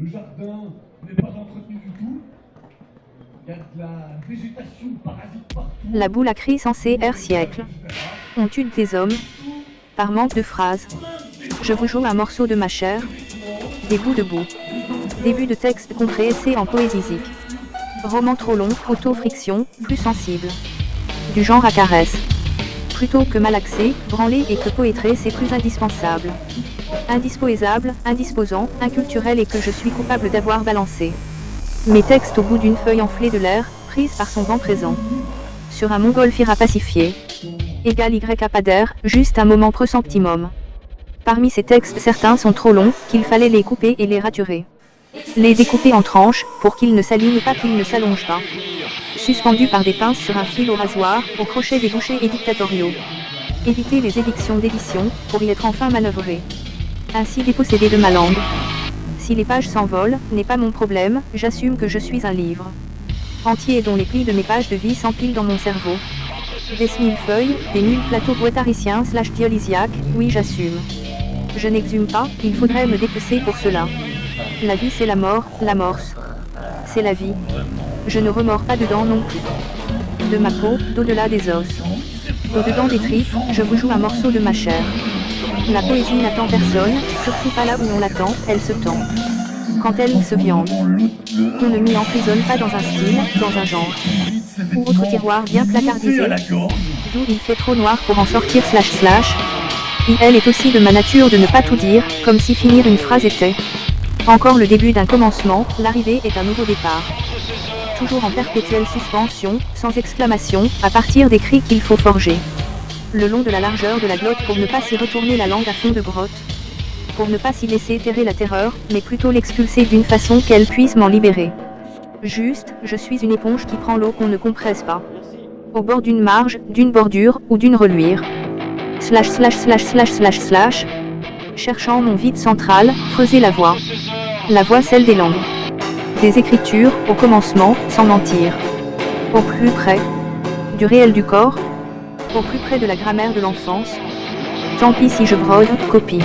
Le jardin n'est pas entretenu du tout. Il y a de la végétation parasite partout. La boule a crié censée air siècle. On tue des hommes. Par manque de phrases. Je vous joue un morceau de ma chair. Des bouts de boue. Début de texte compressé en poésique. Roman trop long, auto-friction, plus sensible. Du genre à caresse. Plutôt que malaxé, branlé et que poétré c'est plus indispensable. Indisposable, indisposant, inculturel et que je suis coupable d'avoir balancé. Mes textes au bout d'une feuille enflée de l'air, prise par son vent présent. Sur un montgolfière pacifié. Égal Y à d'air, juste un moment presemptimum. Parmi ces textes certains sont trop longs, qu'il fallait les couper et les raturer. Les découper en tranches, pour qu'ils ne s'alignent pas qu'ils ne s'allongent pas. Suspendus par des pinces sur un fil au rasoir, au crochet des bouchers dictatoriaux. Éviter les édictions d'édition, pour y être enfin manœuvré. Ainsi dépossédé de ma langue. Si les pages s'envolent, n'est pas mon problème, j'assume que je suis un livre. Entier dont les plis de mes pages de vie s'empilent dans mon cerveau. Des mille feuilles, des mille plateaux boitariciens slash dialysiaques, oui j'assume. Je n'exhume pas, il faudrait me dépecer pour cela. La vie c'est la mort, l'amorce. C'est la vie. Je ne remords pas dedans non plus. De ma peau, d'au-delà des os. Au-dedans des tripes, je vous joue un morceau de ma chair. La poésie n'attend personne, surtout pas là où on l'attend, elle se tend. Quand elle se viande. On ne m'y emprisonne pas dans un style, dans un genre. Ou autre tiroir bien placardisé. D'où il fait trop noir pour en sortir slash slash. Elle est aussi de ma nature de ne pas tout dire, comme si finir une phrase était. Encore le début d'un commencement, l'arrivée est un nouveau départ. Toujours en perpétuelle suspension, sans exclamation, à partir des cris qu'il faut forger. Le long de la largeur de la glotte pour ne pas s'y retourner la langue à fond de grotte. Pour ne pas s'y laisser terrer la terreur, mais plutôt l'expulser d'une façon qu'elle puisse m'en libérer. Juste, je suis une éponge qui prend l'eau qu'on ne compresse pas. Au bord d'une marge, d'une bordure, ou d'une reluire. Slash slash slash slash slash slash, cherchant mon vide central, creuser la voie. La voie celle des langues. Des écritures, au commencement, sans mentir. Au plus près. Du réel du corps. Au plus près de la grammaire de l'enfance. Tant pis si je brode, copie.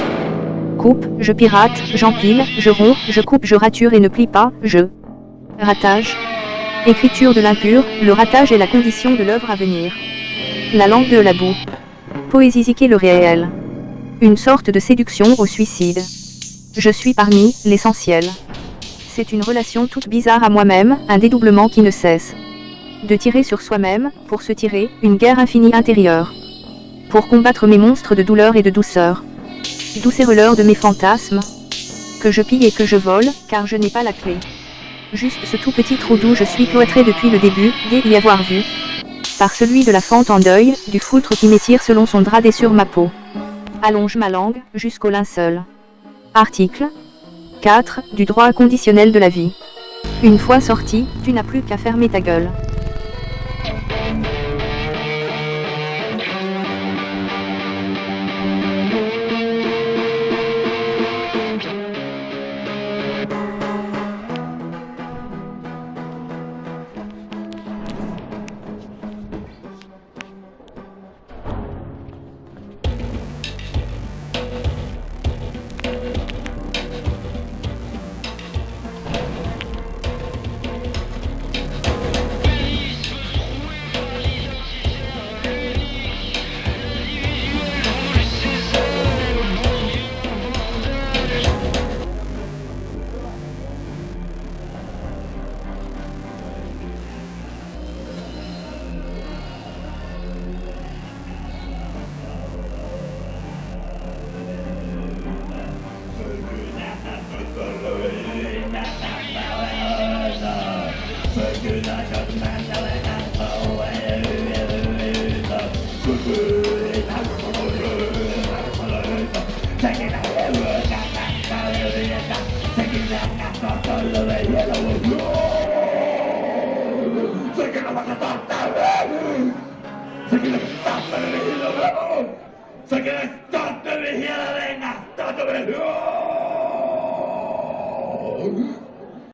Coupe, je pirate, j'empile, je romps, je coupe, je rature et ne plie pas, je. Ratage. Écriture de l'impur, le ratage est la condition de l'œuvre à venir. La langue de la boue. Poésiser le réel. Une sorte de séduction au suicide. Je suis parmi l'essentiel. C'est une relation toute bizarre à moi-même, un dédoublement qui ne cesse. De tirer sur soi-même, pour se tirer, une guerre infinie intérieure. Pour combattre mes monstres de douleur et de douceur. Doucereur de mes fantasmes. Que je pille et que je vole, car je n'ai pas la clé. Juste ce tout petit trou d'où je suis cloîtré depuis le début, dès y avoir vu. Par celui de la fente en deuil, du foutre qui m'étire selon son drap sur ma peau allonge ma langue, jusqu'au linceul. Article 4, du droit conditionnel de la vie. Une fois sorti, tu n'as plus qu'à fermer ta gueule. reino de hielo ¡No! ¡Sé que no vas a estar tarde! ¡Sé que no estás dirigido, bravo! ¡Sé que estás dirigido de Nastato!